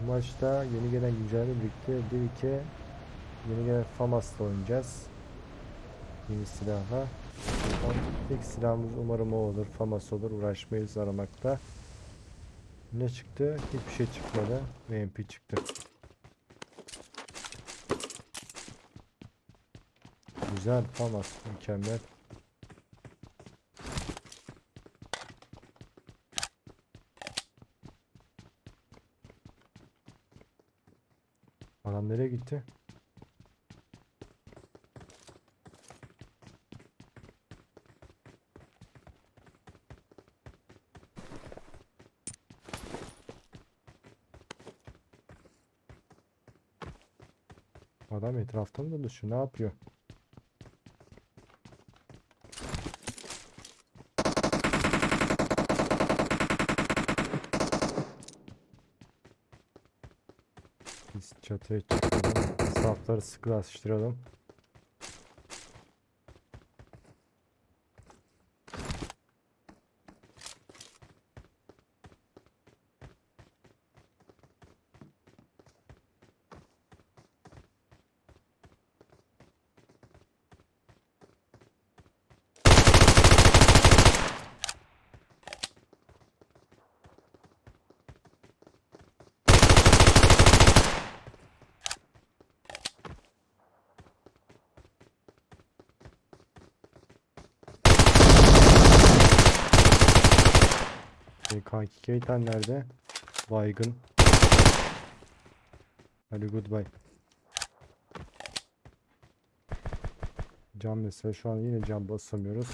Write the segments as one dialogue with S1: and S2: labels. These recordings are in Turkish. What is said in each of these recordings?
S1: Bu maçta yeni gelen güncelleme birlikte 1-2 yeni gelen FAMAS'la oynayacağız. Yeni silahla. İlk silahımız umarım o olur. FAMAS olur. Uğraşmayız aramakta. Ne çıktı? Hiçbir şey çıkmadı. MP çıktı. Güzel FAMAS. Mükemmel. Adam nereye gitti? Adam etrafta mı dolaşıyor? Ne yapıyor? Çatıya çıkalım. Safları sıkılaştıralım. Kanki Keytan nerede? Baygın. Hadi goodbye. Cam mesela şu an yine cam basamıyoruz.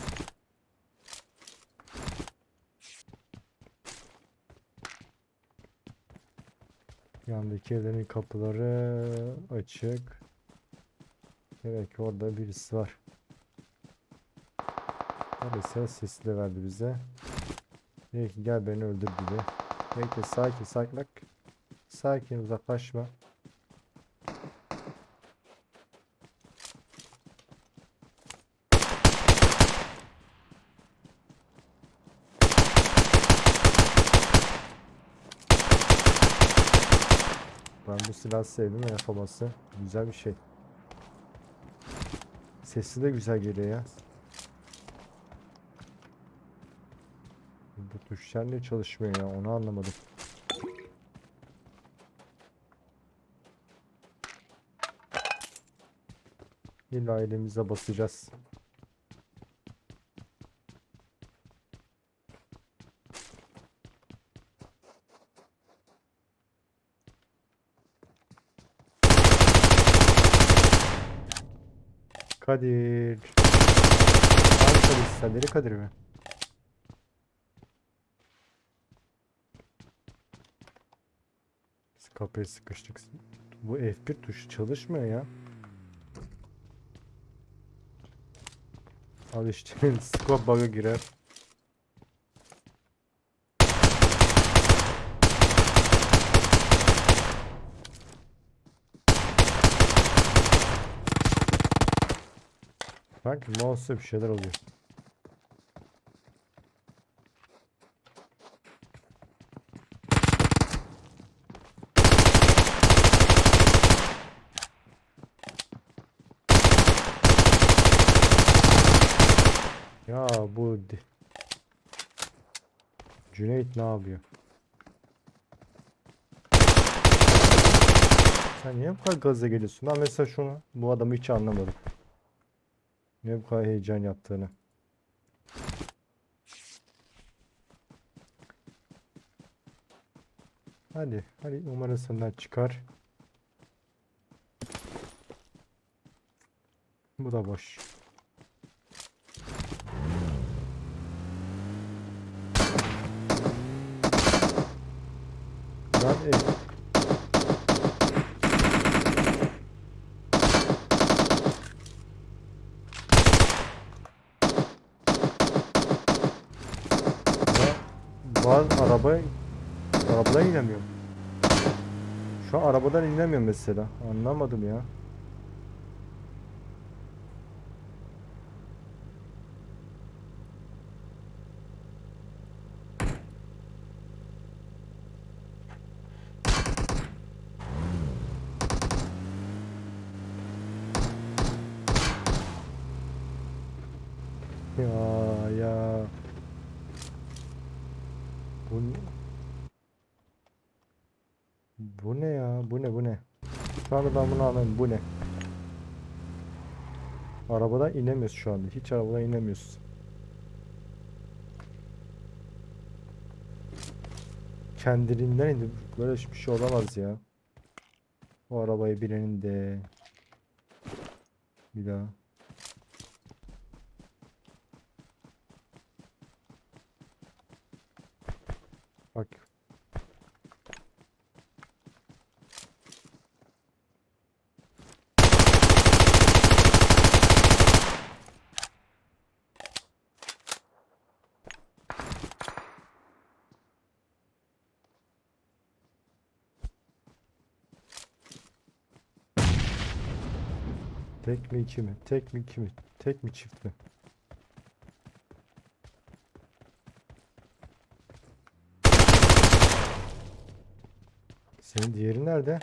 S1: Yandaki evlerin kapıları açık. Evet ki orada birisi var. Maalesef sesli de verdi bize. Dedi ki gel beni öldür dedi. Bekle sakin sakin bak. Sakin uzaklaşma. Ben bu silahı sevdim yapaması güzel bir şey. Sesi de güzel geliyor ya. Bu tuşlar niye çalışmıyor ya onu anlamadım. İlla elimize basacağız. Kadir. Kadir Kadir mi? Kapıya sıkıştık. Bu F1 tuşu çalışmıyor ya. Al işte scope bug'a girer. Bak mouse'da bir şeyler oluyor. Ya bu Cüneyt ne yapıyor? Sen niye bu kadar gaza geliyorsun? Ben mesela şunu bu adamı hiç anlamadım. Niye bu kadar heyecan yaptığını. Hadi, hadi umarım senden çıkar. Bu da boş. Lan ev. Ya, Bazı araba arabadan inemiyorum. Şu an arabadan inemiyorum mesela. Anlamadım ya. Ya ya. Bu ne? Bu ne ya? Bu ne bu ne? Şu anda ben bunu anlamıyorum. Bu ne? Arabadan inemiyoruz şu anda. Hiç arabadan inemiyoruz. Kendiliğinden indi. Böyle bir şey olamaz ya. O arabayı birinin de. Bir daha. Bak. Tek mi iki mi? Tek mi iki mi? Tek mi çift mi? Senin diğeri nerede?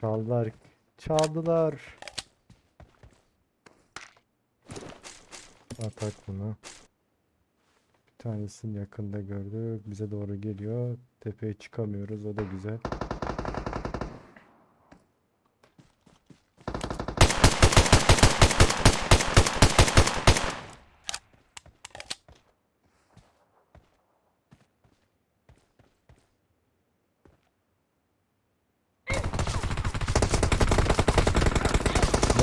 S1: Çaldılar. Çaldılar. Atak bunu. Bir tanesini yakında gördük. Bize doğru geliyor. Tepeye çıkamıyoruz. O da güzel.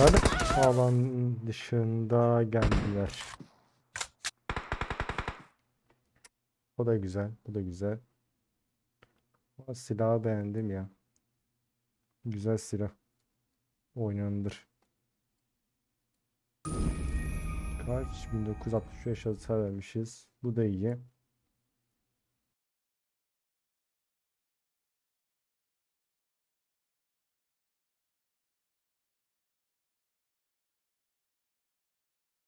S1: Nerede? Alan dışında geldiler. O da güzel. Bu da güzel. Ama silahı beğendim ya. Güzel silah. Oynanılır. Kaç? 1965 hasar vermişiz. Bu da iyi.